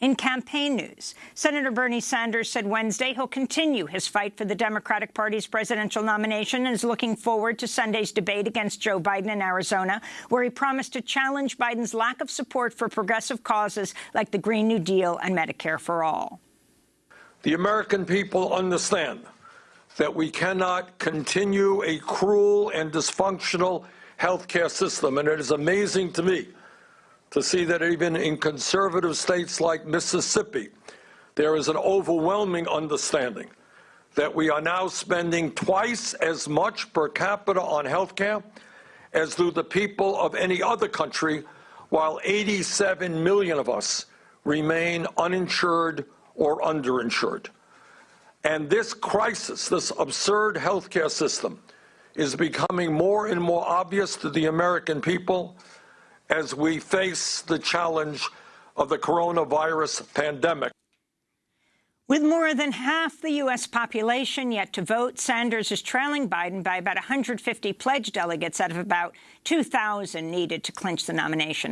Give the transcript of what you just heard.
In campaign news, Senator Bernie Sanders said Wednesday he'll continue his fight for the Democratic Party's presidential nomination and is looking forward to Sunday's debate against Joe Biden in Arizona, where he promised to challenge Biden's lack of support for progressive causes like the Green New Deal and Medicare for All. The American people understand that we cannot continue a cruel and dysfunctional health care system, and it is amazing to me to see that even in conservative states like Mississippi, there is an overwhelming understanding that we are now spending twice as much per capita on health care as do the people of any other country, while 87 million of us remain uninsured or underinsured. And this crisis, this absurd healthcare system, is becoming more and more obvious to the American people as we face the challenge of the coronavirus pandemic. With more than half the U.S. population yet to vote, Sanders is trailing Biden by about 150 pledged delegates out of about 2,000 needed to clinch the nomination.